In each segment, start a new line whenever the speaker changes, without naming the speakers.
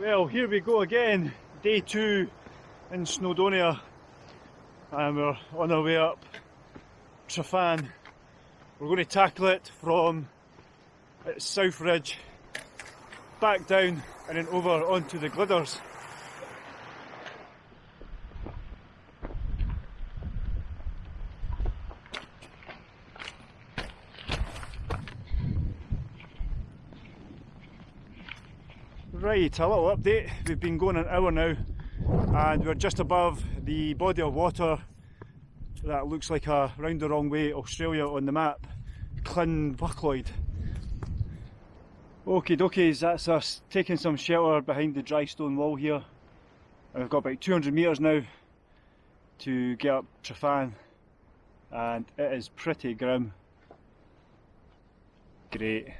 Well, here we go again, day two in Snowdonia, and we're on our way up Tryfan. We're going to tackle it from its south ridge, back down and then over onto the Glyders. Right, a little update. We've been going an hour now and we're just above the body of water that looks like a round the wrong way Australia on the map, Llyn Bochlwyd. Okay dokies, that's us taking some shelter behind the dry stone wall here. And we've got about 200 metres now to get up Tryfan and it is pretty grim. Great.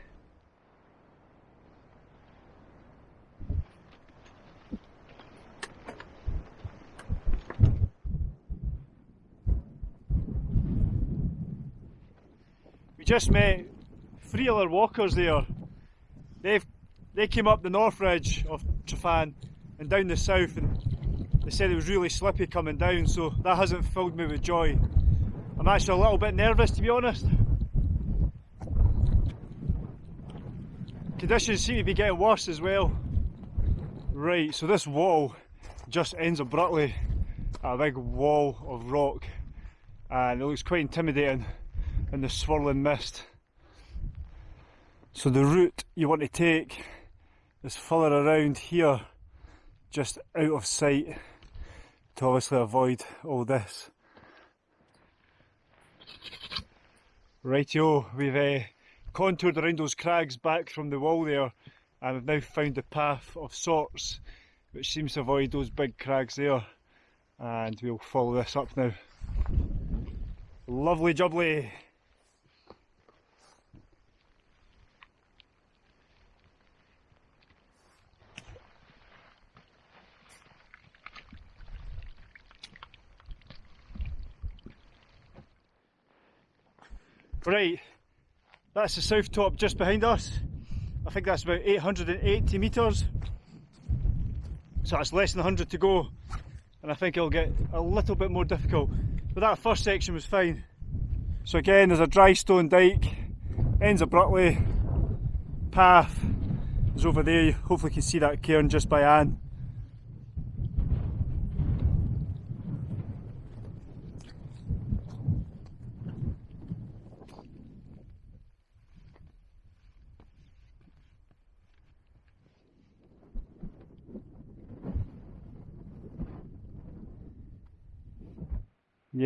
Just met three other walkers there. They've they came up the north ridge of Tryfan and down the south and they said it was really slippy coming down so that hasn't filled me with joy. I'm actually a little bit nervous to be honest. Conditions seem to be getting worse as well. Right, so this wall just ends abruptly at a big wall of rock and it looks quite intimidating in the swirling mist. So the route you want to take is further around here, just out of sight, to obviously avoid all this. Rightio, we've uh, contoured around those crags back from the wall there and we've now found a path of sorts which seems to avoid those big crags there and we'll follow this up now. Lovely jubbly! Right, that's the south top just behind us. I think that's about 880 metres. So that's less than 100 to go. And I think it'll get a little bit more difficult. But that first section was fine. So again, there's a dry stone dike, ends abruptly, path is over there. Hopefully you can see that cairn just by Anne.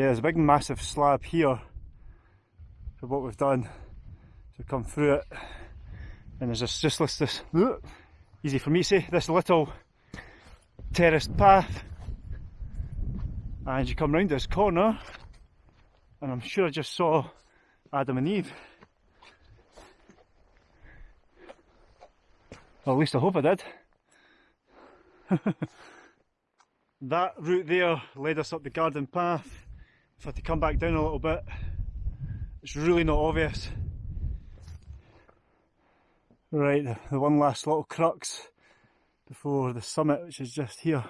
Yeah, there's a big massive slab here for what we've done to come through it. And there's this, just this, this easy for me to say, this little terraced path. And you come round this corner, and I'm sure I just saw Adam and Eve. Well, at least I hope I did. that route there led us up the garden path if I had to come back down a little bit, it's really not obvious. Right, the, one last little crux before the summit, which is just here.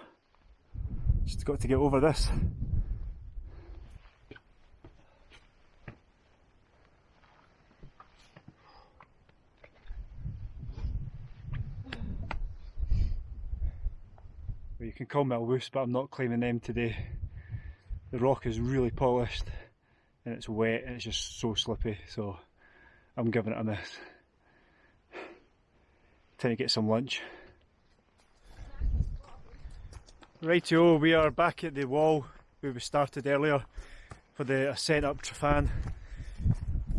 Just got to get over this. Well, you can call me a loose, but I'm not claiming them today the rock is really polished and it's wet and it's just so slippy so I'm giving it a miss. Time to get some lunch. Rightio, we are back at the wall where we started earlier for the ascent up Tryfan.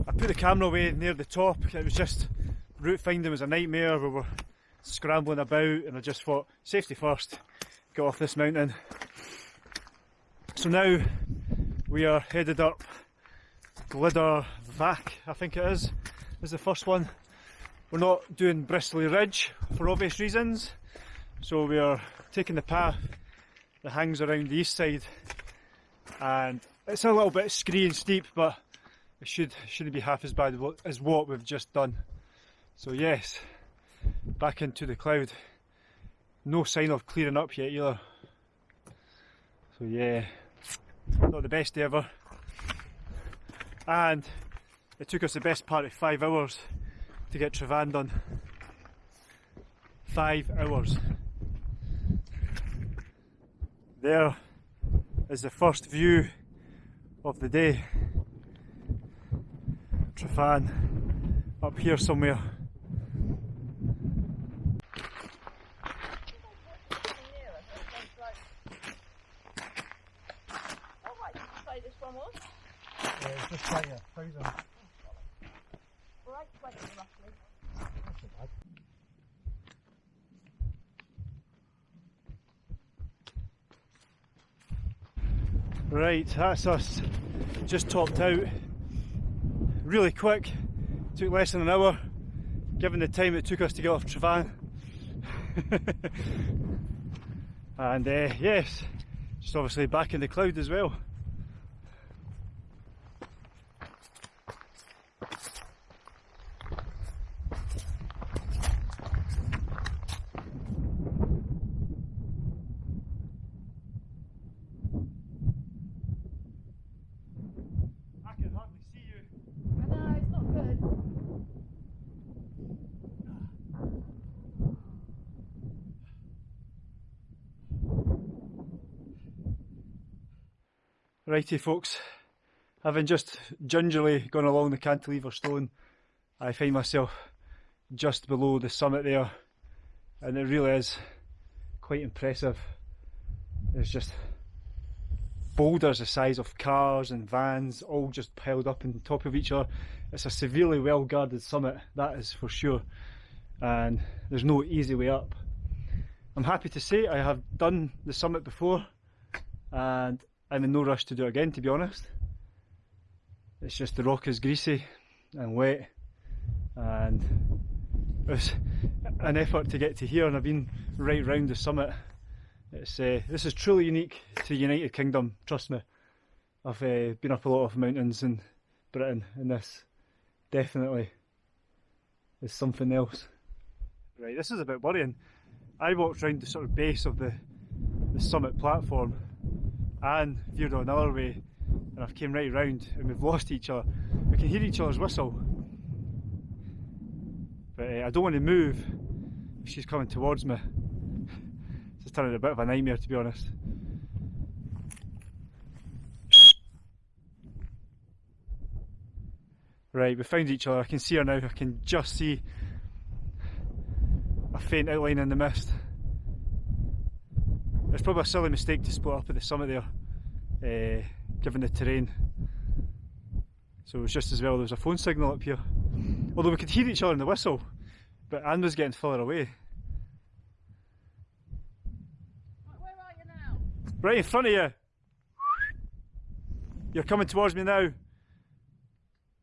I put the camera away near the top, it was just, route finding was a nightmare, we were scrambling about and I just thought, safety first, get off this mountain so now we are headed up Glyder Fach, I think it is, is the first one. We're not doing Bristly Ridge for obvious reasons, so we are taking the path that hangs around the east side and it's a little bit scree and steep but it should, shouldn't be half as bad as what we've just done. So yes, back into the cloud. no sign of clearing up yet either. So yeah, not the best day ever. And it took us the best part of five hours to get Tryfan done. Five hours. There is the first view of the day. Tryfan up here somewhere. just like a thousand.
Right, 20 roughly.
Right, that's us just topped out. Really quick, took less than an hour, given the time it took us to get off Tryfan. and uh, yes, just obviously back in the cloud as well. Righty folks, having just gingerly gone along the cantilever stone, I find myself just below the summit there and it really is quite impressive. There's just boulders the size of cars and vans all just piled up on top of each other. It's a severely well guarded summit, that is for sure, and there's no easy way up. I'm happy to say I have done the summit before and I'm in no rush to do it again, to be honest. It's just the rock is greasy and wet, and it was an effort to get to here, and I've been right round the summit. It's uh, this is truly unique to the United Kingdom. Trust me. I've uh, been up a lot of mountains in Britain, and this definitely is something else. Right, this is a bit worrying. I walked round the sort of base of the the summit platform and veered on another way and I've came right round and we've lost each other. We can hear each other's whistle. But uh, I don't want to move if she's coming towards me. It's turning a bit of a nightmare to be honest. Right, we found each other. I can see her now. I can just see a faint outline in the mist. It's probably a silly mistake to split up at the summit there, uh, given the terrain. So it was just as well there was a phone signal up here. Although we could hear each other in the whistle, but Anne was getting further away.
Where are you now?
Right in front of you. You're coming towards me now.
Have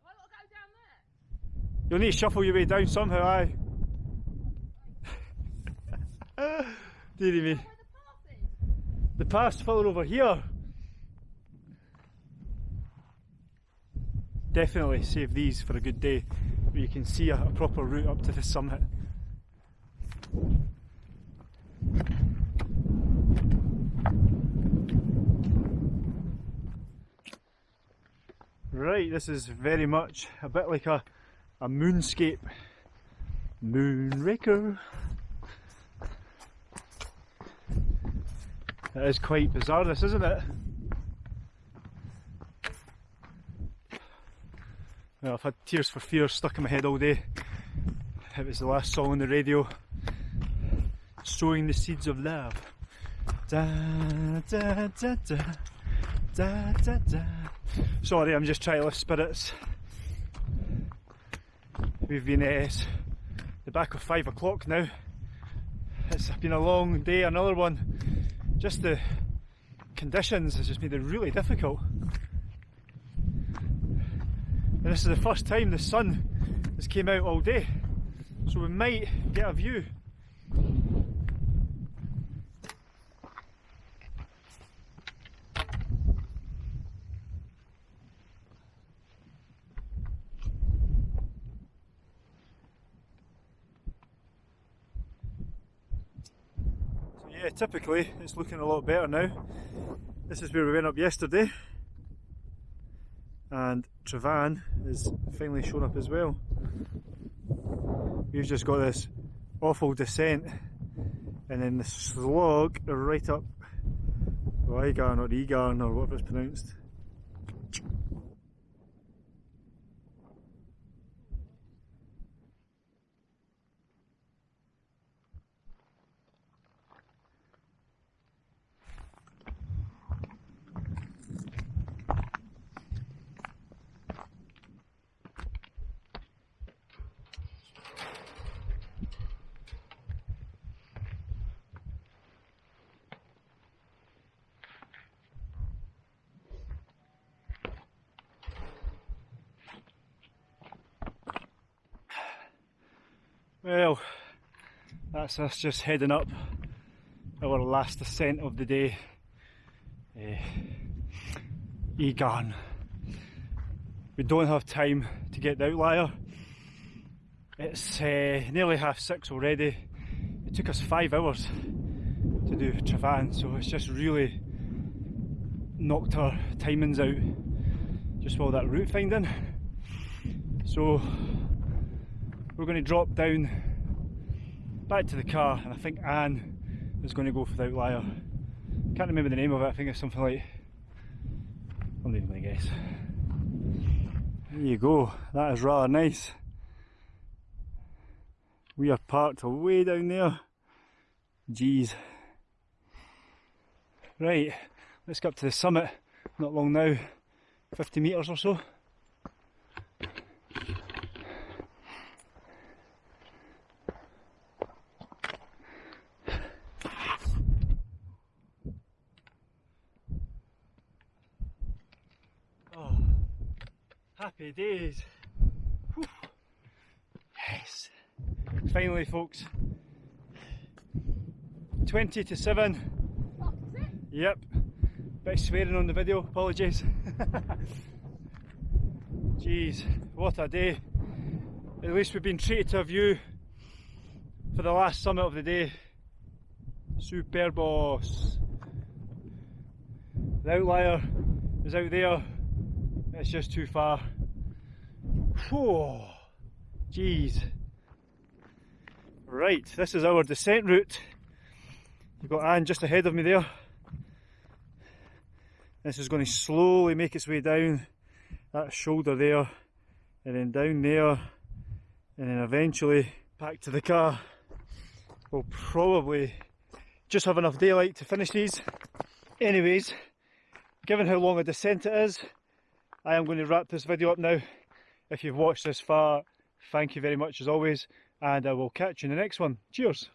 I got to go down there?
You'll need to shuffle your way down somehow, aye. Dearie me.
The
path's further over here. Definitely save these for a good day where you can see a, a proper route up to the summit. Right, this is very much a bit like a, a moonscape. Moonraker. It is quite bizarre this, isn't it? Well, I've had Tears for Fears stuck in my head all day. It was the last song on the radio. Sowing the seeds of love. Da, da, da, da, da, da, da. Sorry, I'm just trying to lift spirits. We've been uh, at the back of five o'clock now. It's been a long day, another one. Just the conditions has just made it really difficult. And this is the first time the sun has came out all day. So we might get a view. Yeah, typically it's looking a lot better now. This is where we went up yesterday and Tryfan is finally shown up as well. We've just got this awful descent and then the slog right up Igarn or Egarn or whatever it's pronounced. Well, that's us just heading up our last ascent of the day. Uh, Egarn. We don't have time to get the outlier. It's uh, nearly half six already. It took us five hours to do Tryfan, so it's just really knocked our timings out just while that route finding. So we're going to drop down back to the car and I think Anne is going to go for the outlier. Can't remember the name of it, I think it's something like, I'm not even going to guess. There you go, that is rather nice. We are parked way down there. Jeez. Right, let's get up to the summit, not long now, 50 metres or so. Days. Whew. Yes. Finally, folks. 20 to 7. Yep. Bit swearing on the video, apologies. Jeez, what a day. At least we've been treated to a view for the last summit of the day. Superbos. The outlier is out there it's just too far. Whoa, jeez. Right, this is our descent route. You've got Anne just ahead of me there. This is going to slowly make its way down that shoulder there, and then down there, and then eventually back to the car. We'll probably just have enough daylight to finish these. Anyways, given how long a descent it is, I am going to wrap this video up now. If you've watched this far, thank you very much as always, and I will catch you in the next one. Cheers!